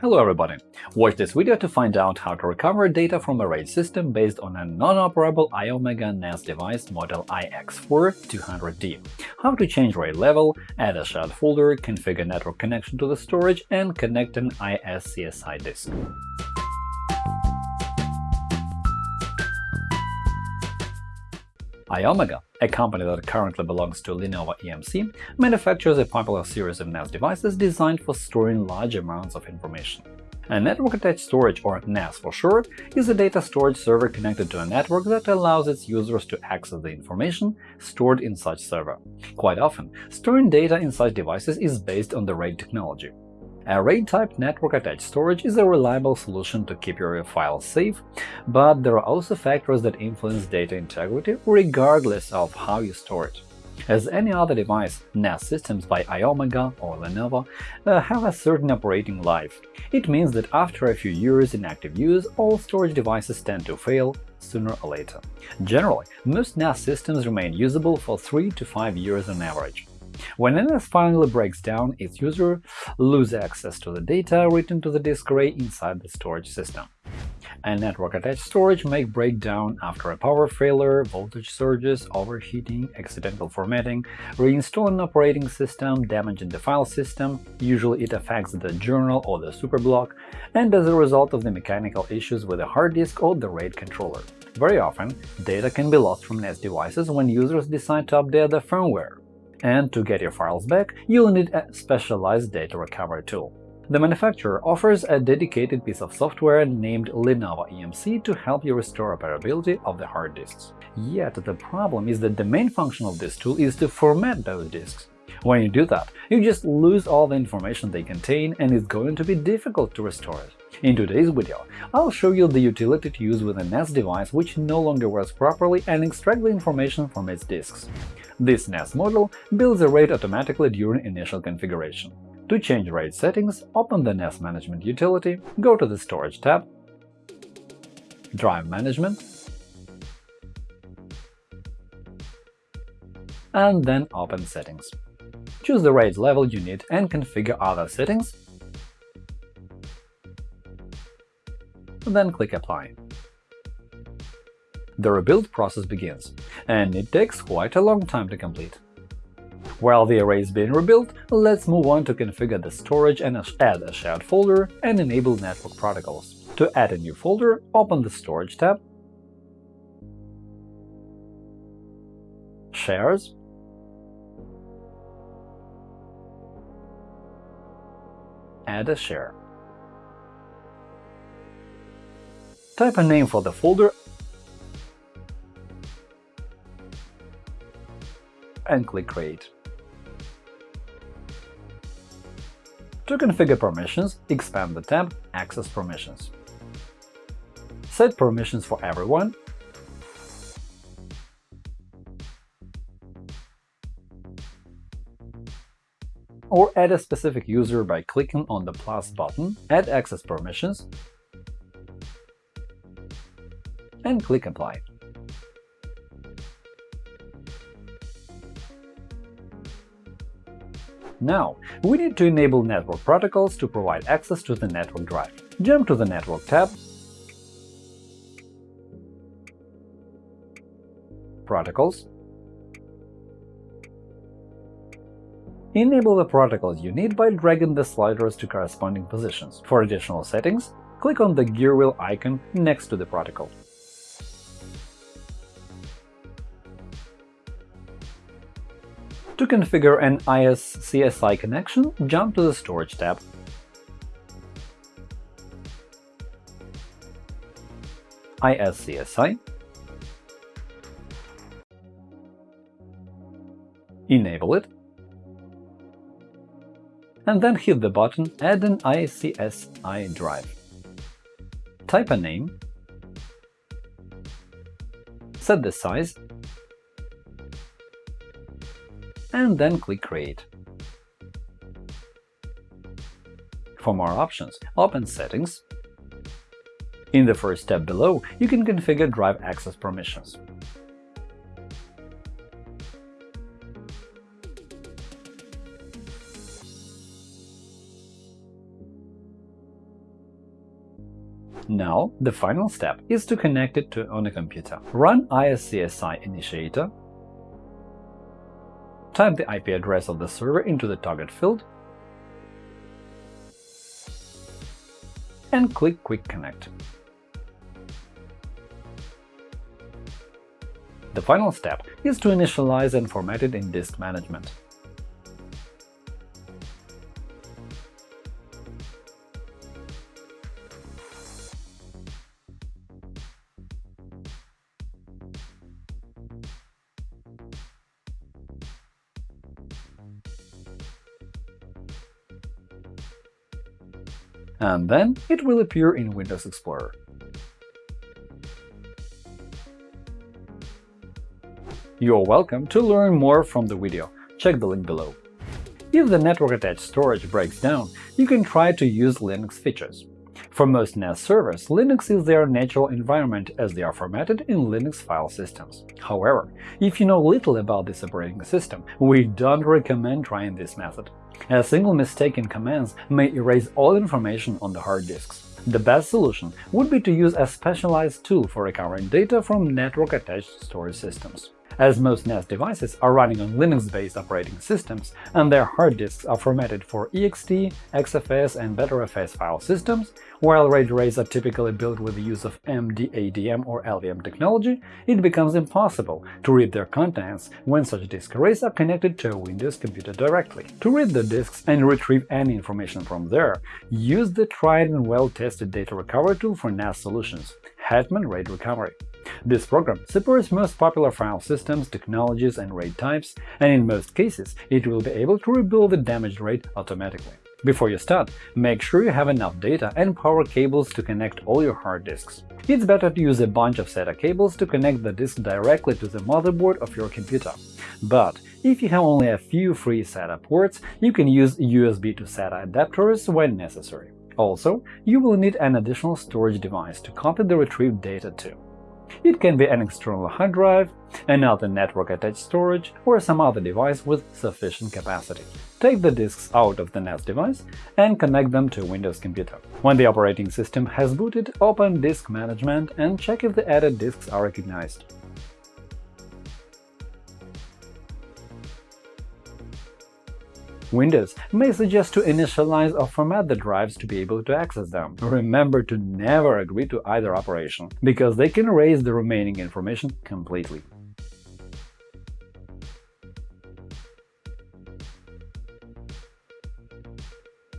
Hello everybody! Watch this video to find out how to recover data from a RAID system based on a non-operable Iomega NAS device model IX4-200D, how to change RAID level, add a shared folder, configure network connection to the storage, and connect an ISCSI disk. Iomega, a company that currently belongs to Lenovo EMC, manufactures a popular series of NAS devices designed for storing large amounts of information. A network-attached storage, or NAS for short, is a data storage server connected to a network that allows its users to access the information stored in such server. Quite often, storing data in such devices is based on the RAID technology. A RAID-type network-attached storage is a reliable solution to keep your files safe, but there are also factors that influence data integrity regardless of how you store it. As any other device, NAS systems by Iomega or Lenovo uh, have a certain operating life. It means that after a few years in active use, all storage devices tend to fail sooner or later. Generally, most NAS systems remain usable for 3 to 5 years on average. When NAS finally breaks down, its user lose access to the data written to the disk array inside the storage system. A network-attached storage may break down after a power failure, voltage surges, overheating, accidental formatting, reinstalling operating system, damaging the file system usually it affects the journal or the superblock, and as a result of the mechanical issues with the hard disk or the RAID controller. Very often, data can be lost from NAS devices when users decide to update the firmware, and to get your files back, you'll need a specialized data recovery tool. The manufacturer offers a dedicated piece of software named Lenovo EMC to help you restore operability of the hard disks. Yet the problem is that the main function of this tool is to format those disks. When you do that, you just lose all the information they contain and it's going to be difficult to restore it. In today's video, I'll show you the utility to use with a NAS device which no longer works properly and extract the information from its disks. This NAS model builds a RAID automatically during initial configuration. To change RAID settings, open the NAS Management utility, go to the Storage tab, Drive Management, and then open Settings. Choose the RAID level you need and configure other settings, then click Apply the rebuild process begins, and it takes quite a long time to complete. While the array is being rebuilt, let's move on to configure the storage and add a shared folder and enable network protocols. To add a new folder, open the Storage tab, Shares, add a share. Type a name for the folder and click Create. To configure permissions, expand the tab Access permissions. Set permissions for everyone or add a specific user by clicking on the plus button, add access permissions, and click Apply. Now, we need to enable network protocols to provide access to the network drive. Jump to the Network tab, Protocols, Enable the protocols you need by dragging the sliders to corresponding positions. For additional settings, click on the gear wheel icon next to the protocol. To configure an ISCSI connection, jump to the Storage tab. ISCSI Enable it, and then hit the button Add an ISCSI drive. Type a name, set the size and then click Create. For more options, open Settings. In the first tab below, you can configure drive access permissions. Now, the final step is to connect it to on a computer. Run ISCSI Initiator, type the IP address of the server into the target field, and click Quick Connect. The final step is to initialize and format it in disk management. And then it will appear in Windows Explorer. You're welcome to learn more from the video, check the link below. If the network-attached storage breaks down, you can try to use Linux features. For most NAS servers, Linux is their natural environment as they are formatted in Linux file systems. However, if you know little about this operating system, we don't recommend trying this method. A single mistake in commands may erase all information on the hard disks. The best solution would be to use a specialized tool for recovering data from network-attached storage systems. As most NAS devices are running on Linux-based operating systems and their hard disks are formatted for ext, XFS, and Btrfs file systems, while RAID arrays are typically built with the use of MDADM or LVM technology, it becomes impossible to read their contents when such disk arrays are connected to a Windows computer directly. To read the disks and retrieve any information from there, use the tried and well-tested data recovery tool for NAS solutions – Hetman RAID Recovery. This program supports most popular file systems, technologies, and RAID types, and in most cases it will be able to rebuild the damaged RAID automatically. Before you start, make sure you have enough data and power cables to connect all your hard disks. It's better to use a bunch of SATA cables to connect the disk directly to the motherboard of your computer. But if you have only a few free SATA ports, you can use USB to SATA adapters when necessary. Also, you will need an additional storage device to copy the retrieved data to. It can be an external hard drive, another network-attached storage, or some other device with sufficient capacity. Take the disks out of the NAS device and connect them to a Windows computer. When the operating system has booted, open Disk Management and check if the added disks are recognized. Windows may suggest to initialize or format the drives to be able to access them. Remember to never agree to either operation, because they can erase the remaining information completely.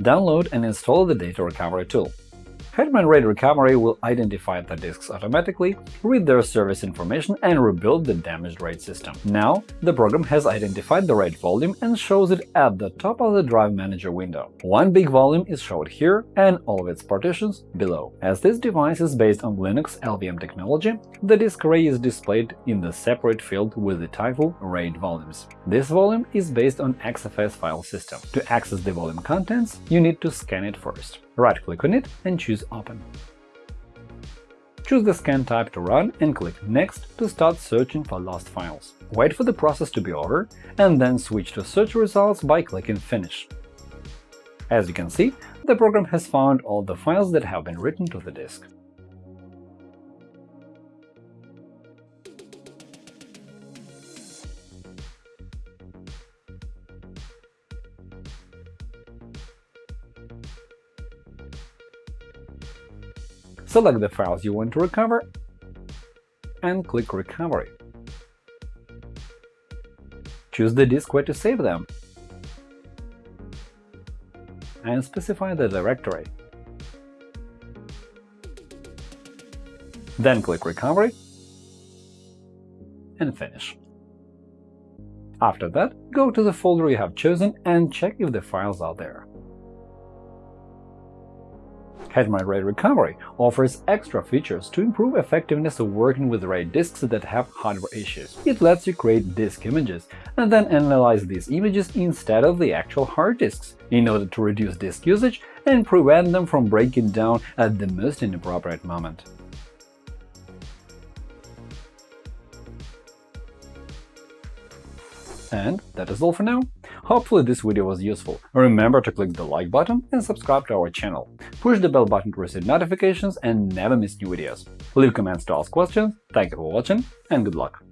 Download and install the data recovery tool. Hetman RAID Recovery will identify the disks automatically, read their service information, and rebuild the damaged RAID system. Now, the program has identified the RAID volume and shows it at the top of the Drive Manager window. One big volume is shown here and all of its partitions below. As this device is based on Linux LVM technology, the disk array is displayed in the separate field with the title RAID volumes. This volume is based on XFS file system. To access the volume contents, you need to scan it first. Right-click on it and choose Open. Choose the scan type to run and click Next to start searching for lost files. Wait for the process to be over, and then switch to search results by clicking Finish. As you can see, the program has found all the files that have been written to the disk. Select the files you want to recover and click Recovery. Choose the disk where to save them and specify the directory. Then click Recovery and finish. After that, go to the folder you have chosen and check if the files are there. Hetman RAID Recovery offers extra features to improve effectiveness of working with RAID disks that have hardware issues. It lets you create disk images and then analyze these images instead of the actual hard disks, in order to reduce disk usage and prevent them from breaking down at the most inappropriate moment. And that is all for now. Hopefully this video was useful. Remember to click the like button and subscribe to our channel. Push the bell button to receive notifications and never miss new videos. Leave comments to ask questions. Thank you for watching and good luck!